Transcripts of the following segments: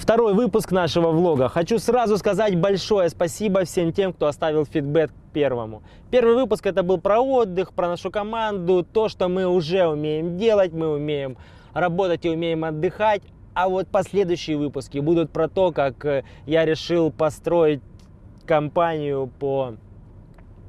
второй выпуск нашего влога. Хочу сразу сказать большое спасибо всем тем, кто оставил фидбэк первому. Первый выпуск это был про отдых, про нашу команду, то, что мы уже умеем делать, мы умеем работать и умеем отдыхать. А вот последующие выпуски будут про то, как э, я решил построить компанию по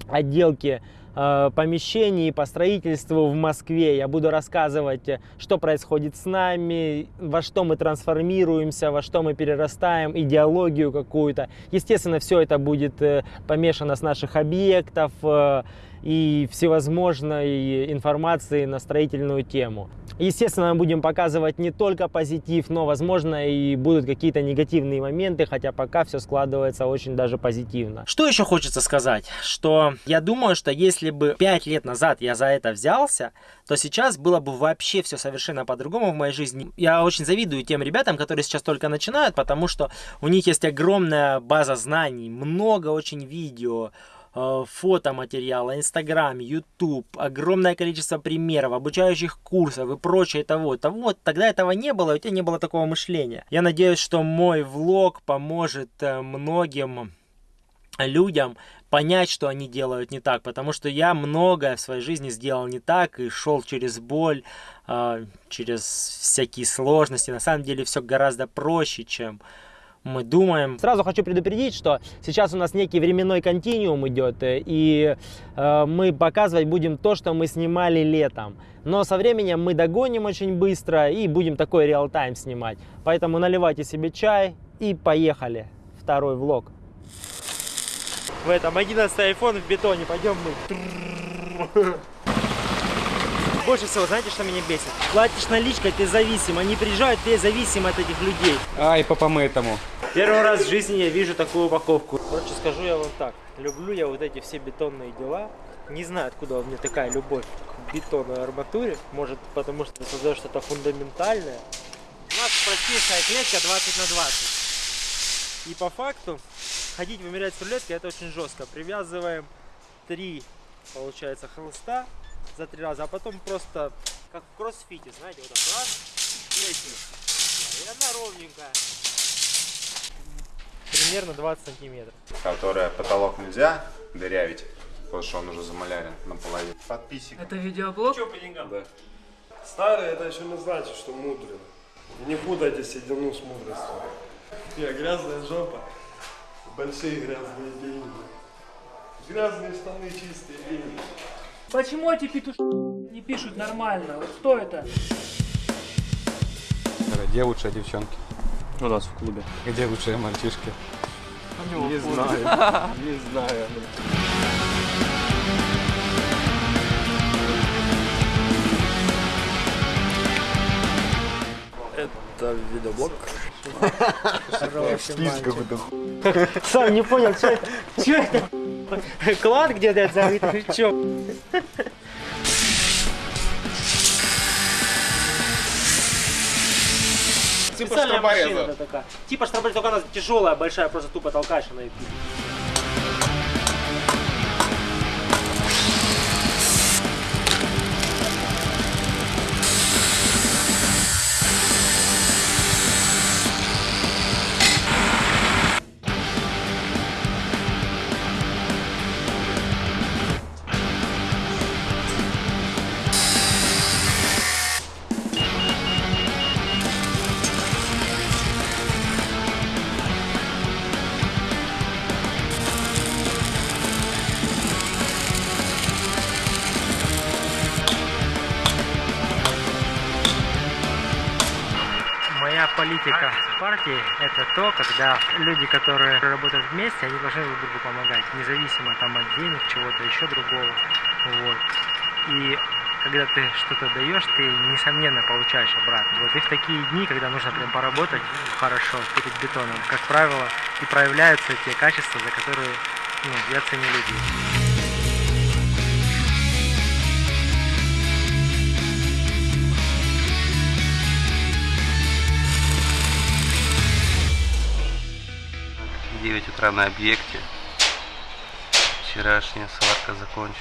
отделке помещений по строительству в Москве. Я буду рассказывать, э, что происходит с нами, во что мы трансформируемся, во что мы перерастаем, идеологию какую-то. Естественно, все это будет э, помешано с наших объектов э, и всевозможной информации на строительную тему. Естественно, мы будем показывать не только позитив, но, возможно, и будут какие-то негативные моменты, хотя пока все складывается очень даже позитивно. Что еще хочется сказать? Что я думаю, что если бы 5 лет назад я за это взялся, то сейчас было бы вообще все совершенно по-другому в моей жизни. Я очень завидую тем ребятам, которые сейчас только начинают, потому что у них есть огромная база знаний, много очень видео, фотоматериала, Инстаграм, Ютуб, огромное количество примеров, обучающих курсов и прочее того. того тогда этого не было, у тебя не было такого мышления. Я надеюсь, что мой влог поможет э, многим людям понять, что они делают не так, потому что я многое в своей жизни сделал не так и шел через боль, э, через всякие сложности. На самом деле все гораздо проще, чем мы думаем. Сразу хочу предупредить, что сейчас у нас некий временной континуум идет, и э, мы показывать будем то, что мы снимали летом. Но со временем мы догоним очень быстро и будем такой реал-тайм снимать. Поэтому наливайте себе чай и поехали. Второй влог. В этом 11 iPhone в бетоне. Пойдем мы. Больше всего, знаете, что меня бесит? Платишь наличкой, ты зависим. Они приезжают, ты зависим от этих людей. Ай, по помытому. Первый раз в жизни я вижу такую упаковку. Короче, скажу я вам так. Люблю я вот эти все бетонные дела. Не знаю, откуда у меня такая любовь к бетонной арматуре. Может, потому что ты создаешь что-то фундаментальное. У нас простейшая клетка 20 на 20. И по факту ходить вымерять с рулеткой это очень жестко. Привязываем три, получается, холста за три раза, а потом просто как в кроссфите, знаете, вот так раз и летишь. И она ровненькая. Примерно 20 сантиметров. которая потолок нельзя дырявить, потому что он уже замалярен наполовину. Подписчик. Это видеоблог? Что по деньгам? Да. Старый это еще не значит, что мудрый. Не путайте седину с мудростью. Я грязная жопа, большие грязные деньги. Грязные штаны, чистые деньги. Почему эти петушки не пишут нормально? Вот кто это? Где лучшие девчонки? У нас в клубе. Где лучшие мальчишки? Не знаю, не знаю. Это видеоблог. Сам не понял, что это? Клад где-то зарыт? Че? Типа такая. Типа штроборез, только она тяжелая, большая, просто тупо толкаешь она и Моя политика партии – это то, когда люди, которые работают вместе, они должны друг другу помогать, независимо там от денег, чего-то еще другого. Вот. И когда ты что-то даешь, ты, несомненно, получаешь обратно. Вот и в такие дни, когда нужно прям поработать хорошо перед бетоном, как правило, и проявляются те качества, за которые ну, я ценю людей. 9 утра на объекте. Вчерашняя сварка закончилась.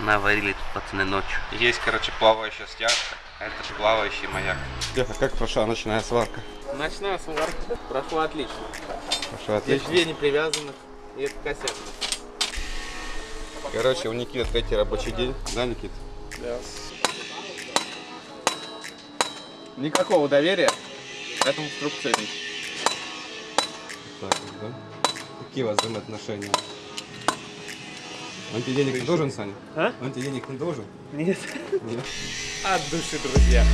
Наварили тут пацаны ночью. Есть, короче, плавающая стяжка, а это же плавающий маяк. Леха, как прошла ночная сварка? Ночная сварка прошла отлично. Есть отлично. две непривязанных, и это косяк. Короче, у Никиты третий рабочий день. Да, Никит? Никакого доверия этому струбцу. Так, да? Какие у вас взаимоотношения? Он тебе денег не должен, Саня? А? Он тебе денег не должен? Нет. Нет. От души, друзья.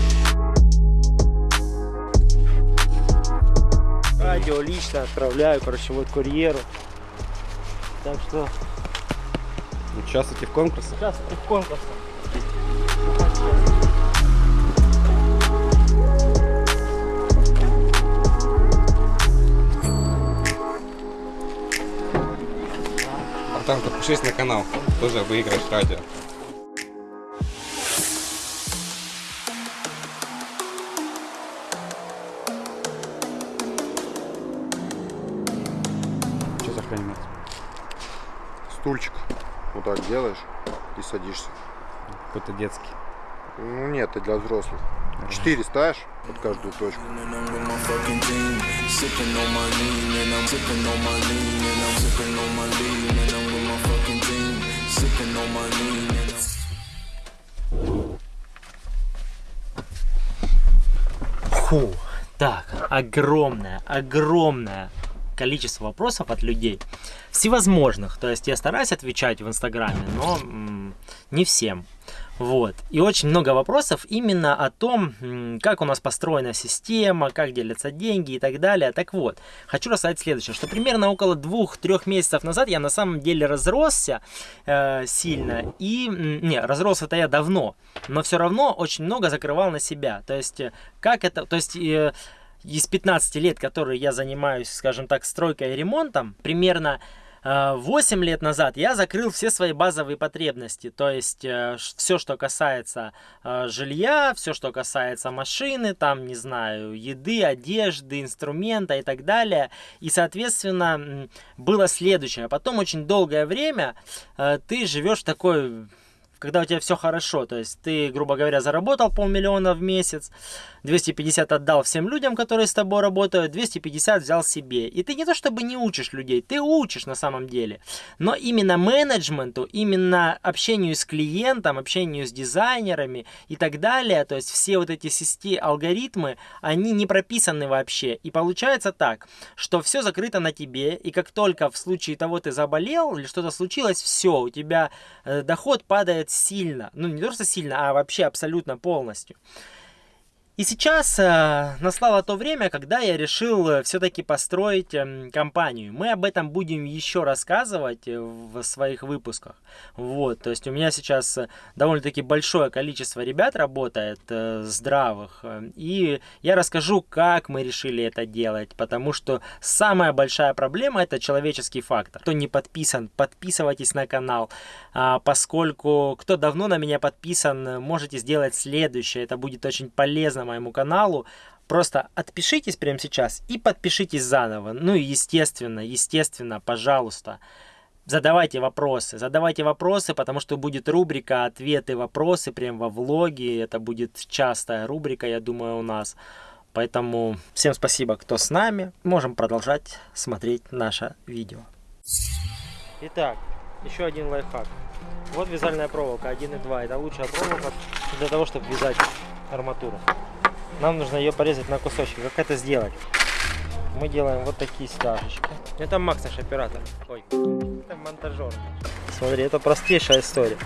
Радио лично отправляю, короче, вот курьеру. Так что Участвуйте в конкурсе? сейчас в конкурсе. Братан, подпишись на канал. Тоже выиграешь радио. Что за хрень, Макс? Стульчик. Вот так делаешь и садишься. Какой-то детский. Ну нет, это для взрослых. Четыре ставишь под каждую точку. Фу. Так, огромное, огромное количество вопросов от людей. Всевозможных. То есть я стараюсь отвечать в Инстаграме, но не всем. Вот. И очень много вопросов именно о том, как у нас построена система, как делятся деньги и так далее. Так вот, хочу рассказать следующее, что примерно около двух-трех месяцев назад я на самом деле разросся э, сильно. И, не, разрос это я давно, но все равно очень много закрывал на себя. То есть, э, как это, то есть... э, из 15 лет, которые я занимаюсь, скажем так, стройкой и ремонтом, примерно 8 лет назад я закрыл все свои базовые потребности. То есть все, что касается э, жилья, все, что касается машины, там, не знаю, еды, одежды, инструмента и так далее. И, соответственно, было следующее. Потом очень долгое время э, ты живешь такой когда у тебя все хорошо, то есть ты, грубо говоря, заработал полмиллиона в месяц, 250 отдал всем людям, которые с тобой работают, 250 взял себе. И ты не то чтобы не учишь людей, ты учишь на самом деле. Но именно менеджменту, именно общению с клиентом, общению с дизайнерами и так далее, то есть все вот эти системы, алгоритмы, они не прописаны вообще. И получается так, что все закрыто на тебе, и как только в случае того ты заболел или что-то случилось, все, у тебя э, доход падает сильно. Ну, не то, что сильно, а вообще абсолютно полностью. И сейчас э, настало то время, когда я решил все-таки построить э, компанию. Мы об этом будем еще рассказывать э, в своих выпусках. Вот, то есть у меня сейчас э, довольно-таки большое количество ребят работает э, здравых. э, И я расскажу, как мы решили это делать. Потому что самая большая проблема это человеческий фактор. Кто не подписан, подписывайтесь на канал. А, поскольку кто давно на меня подписан, можете сделать следующее. Это будет очень полезно моему каналу. Просто отпишитесь прямо сейчас и подпишитесь заново. Ну и естественно, естественно, пожалуйста, задавайте вопросы. Задавайте вопросы, потому что будет рубрика «Ответы, вопросы» прям во влоге. Это будет частая рубрика, я думаю, у нас. Поэтому всем спасибо, кто с нами. Можем продолжать смотреть наше видео. Итак, еще один лайфхак. Вот вязальная проволока 1.2. Это лучшая проволока для того, чтобы вязать арматуру. Нам нужно ее порезать на кусочки. Как это сделать? Мы делаем вот такие стяжечки. Это Макс, наш оператор. Ой, это монтажер. Смотри, это простейшая история.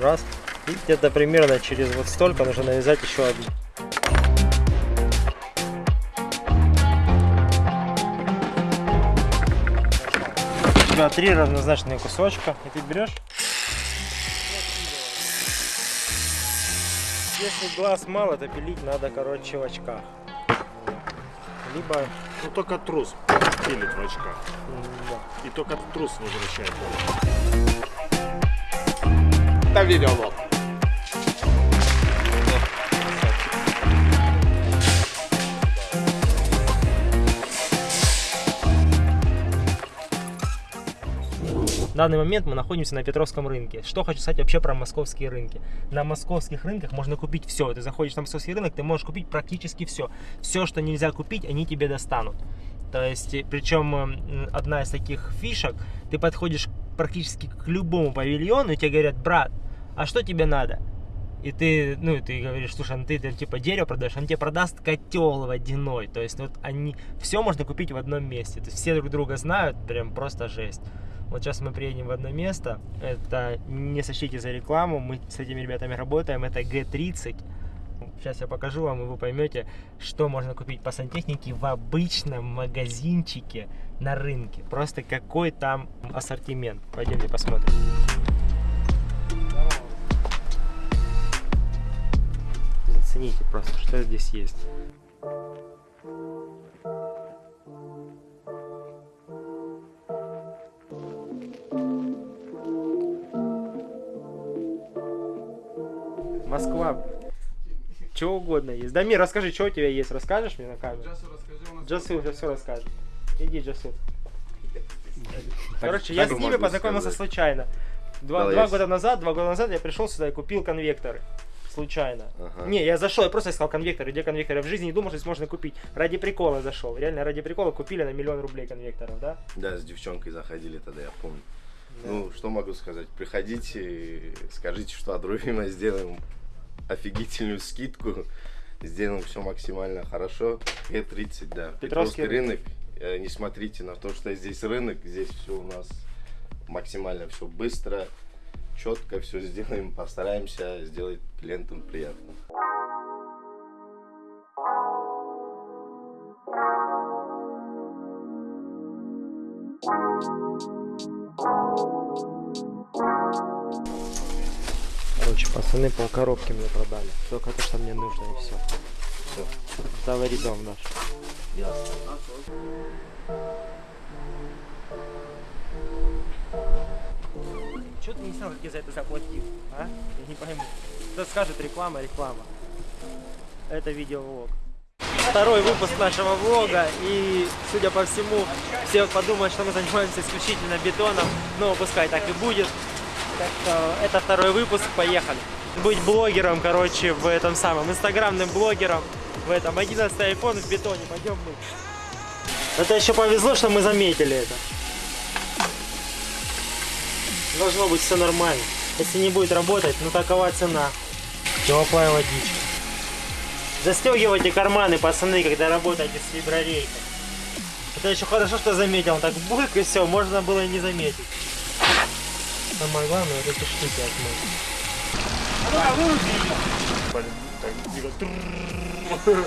Раз. И где-то примерно через вот столько нужно навязать еще одну. У тебя три равнозначные кусочка. И ты берешь Если глаз мало, то пилить надо, короче, в очках. Либо, Ну только трус пилит в очках. да. И только трус возвращает. Это видеолог. В данный момент мы находимся на Петровском рынке. Что хочу сказать вообще про московские рынки. На московских рынках можно купить все. Ты заходишь на московский рынок, ты можешь купить практически все. Все, что нельзя купить, они тебе достанут. То есть, и причем м, одна из таких фишек, ты подходишь практически к любому павильону, и тебе говорят, брат, а что тебе надо? И ты, ну, и ты говоришь, слушай, ну ты, ты типа дерево продаешь, он тебе продаст котел водяной. То есть вот они, все можно купить в одном месте. То есть все друг друга знают, прям просто жесть. Вот сейчас мы приедем в одно место. Это не сочтите за рекламу, мы с этими ребятами работаем. Это G30. Сейчас я покажу вам, и вы поймете, что можно купить по сантехнике в обычном магазинчике на рынке. Просто какой там ассортимент. Пойдемте посмотрим. Зацените просто, что здесь есть. Москва. Чего угодно есть. Дамир, расскажи, что у тебя есть. Расскажешь мне на камеру? Джасу уже все расскажет. Иди, Джасу. Короче, я с ними познакомился случайно. Два, Да, два года назад, два года назад я пришел сюда и купил конвекторы. Случайно. Ага. Не, я зашел, я просто искал конвекторы. Где конвекторы? В жизни не думал, что здесь можно купить. Ради прикола зашел. Реально, ради прикола купили на миллион рублей конвекторов, да? Да, с девчонкой заходили тогда, я помню. Ну, что могу сказать? Приходите, скажите, что от Руфима сделаем офигительную скидку. Сделаем все максимально хорошо. Г30, да. Петровский рынок. Э, Не смотрите на то, что здесь рынок. Здесь все у нас максимально все быстро, четко все сделаем. Постараемся сделать клиентам приятно. Пацаны пол коробки мне продали. Только то, что мне нужно, и все. Все. Завари дом наш. Чего ты не сам таки за это заплатил, а? Я не пойму. Кто скажет реклама, реклама. Это видеовлог. Второй выпуск нашего влога, и, судя по всему, все подумают, что мы занимаемся исключительно бетоном, но пускай так и будет. Так что это второй выпуск, поехали. Быть блогером, короче, в этом самом, инстаграмным блогером, в этом 11 iPhone в бетоне, пойдем мы. Это еще повезло, что мы заметили это. Должно быть все нормально. Если не будет работать, ну такова цена. Теплая водичка. Застегивайте карманы, пацаны, когда работаете с виброрейкой. Это еще хорошо, что заметил. Так бульк и все, можно было и не заметить. Самое главное, эти штуки отмыть. Сейчас мы,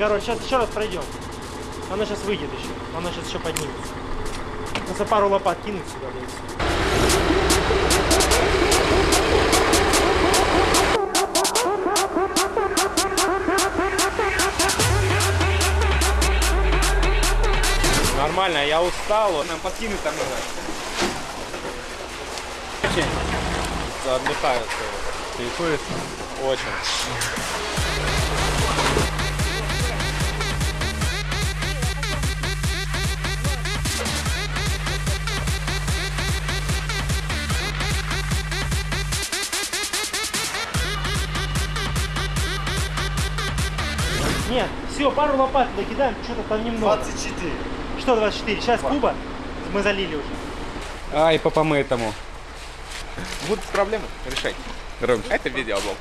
короче, сейчас еще раз пройдем. Она сейчас выйдет еще. Она сейчас еще поднимется. Просто пару лопат кинуть сюда. всё. Нормально, я устал. Нам подкинуть там надо. Очень. Отдыхают. Кайфует. Очень. Все, пару лопат туда кидаем, что-то там немного. 24. Что 24? Сейчас Куба мы залили уже. А, и по помытому. Будут проблемы? Решать. Ром, Это видеоблог.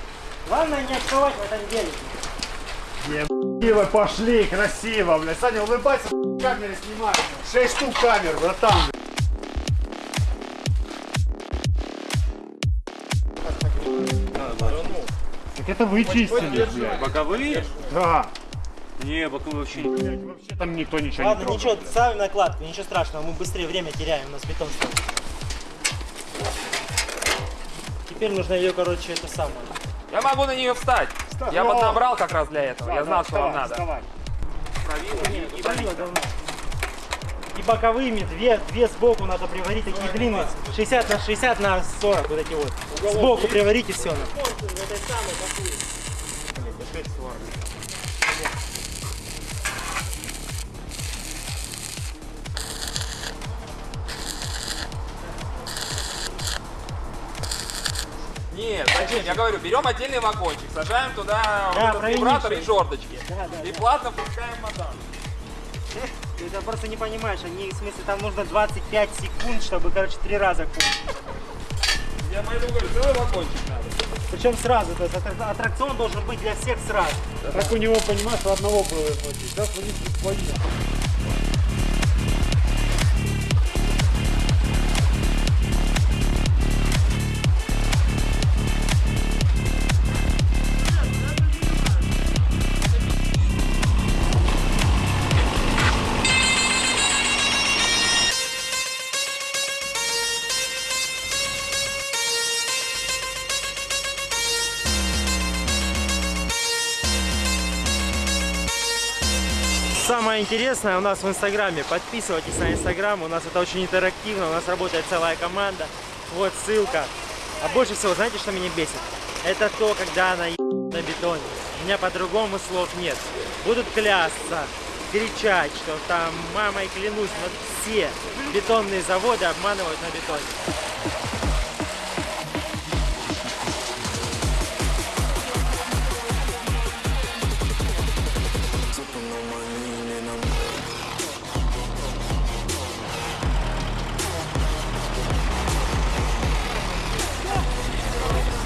Главное не отставать в этом деле. Красиво пошли, красиво, блядь. Саня, улыбайся, камеры снимай. Шесть штук камер, братан. Так это вы чистили, блядь. Боковые? Да. Не, боковые вообще не. Блядь, вообще там никто ничего Ладно, не трогал. ничего, ставим накладку, ничего страшного, мы быстрее время теряем, у нас бетон стоит. Теперь нужно ее, короче, это самое. Я могу на нее встать. Я поднабрал как раз для этого. Я знал, что вам надо. И боковыми, две, две сбоку надо приварить, такие длинные, 60 на 60 на 40, вот эти вот. Сбоку приварите все. Нет, зачем? Я говорю, берем отдельный вагончик, сажаем туда Да, вот вибратор и жердочки. Да, да, И да. плавно пускаем мотор. Ты это просто не понимаешь, они, в смысле, там нужно 25 секунд, чтобы, короче, три раза кончить. Я поэтому говорю, целый вагончик надо. Причем сразу, то есть аттрак- аттракцион должен быть для всех сразу. Как у него, понимаешь, у одного было хватить. Сейчас у них свои. Самое интересное у нас в Инстаграме. Подписывайтесь на Инстаграм. У нас это очень интерактивно. У нас работает целая команда. Вот ссылка. А больше всего, знаете, что меня бесит? Это то, когда она на бетоне. У меня по-другому слов нет. Будут клясться, кричать, что там мамой клянусь, но все бетонные заводы обманывают на бетоне.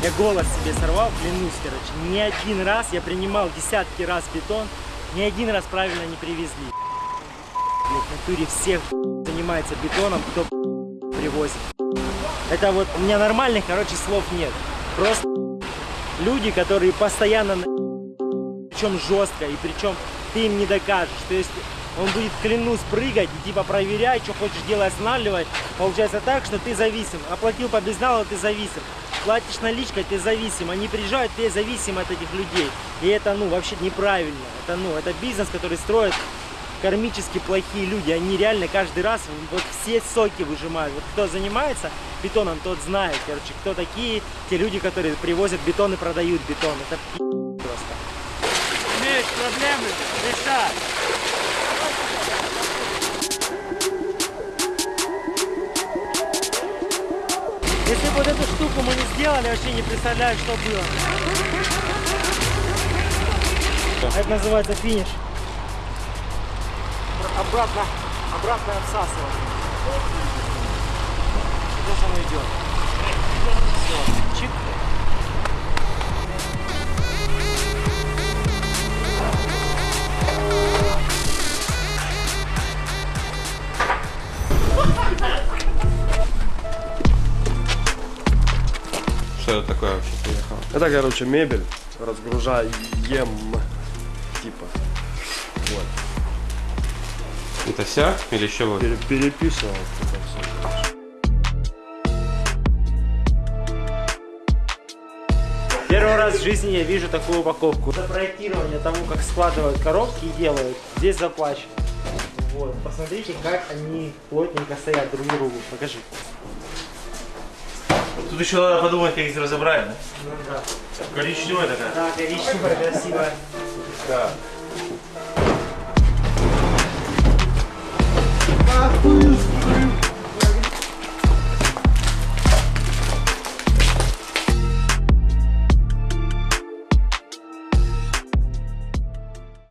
Я голос себе сорвал, клянусь, короче. Ни один раз я принимал десятки раз бетон, ни один раз правильно не привезли. Блядь, в натуре всех занимается бетоном, кто привозит. Это вот, у меня нормальных, короче, слов нет. Просто люди, которые постоянно причем жестко, и причем ты им не докажешь. То есть он будет, клянусь, прыгать и типа проверять, что хочешь делать, останавливать. Получается так, что ты зависим. Оплатил по безналу, ты зависим. Платишь наличкой, ты зависим. Они приезжают, ты зависим от этих людей. И это, ну, вообще неправильно. Это, ну, это бизнес, который строят кармически плохие люди. Они реально каждый раз вот все соки выжимают. Вот кто занимается бетоном, тот знает, короче, кто такие те люди, которые привозят бетон и продают бетон. Это просто. Имеешь проблемы? Решай. Если бы вот эту штуку мы не сделали, вообще не представляю, что было. Это называется финиш. Обратно, обратно отсасывание. Сейчас оно идет. Все, чик. Что это такое вообще приехало? Это, короче, мебель. Разгружаем, типа. Вот. Это вся или еще вот? Пере- переписывал. Первый раз в жизни я вижу такую упаковку. За проектирование того, как складывают коробки и делают, здесь заплачено. Вот, посмотрите, как они плотненько стоят друг к другу. Покажи. Тут еще надо подумать, как их разобрать? Ну да. Коричневая такая. Да, коричневая, красивая. Да.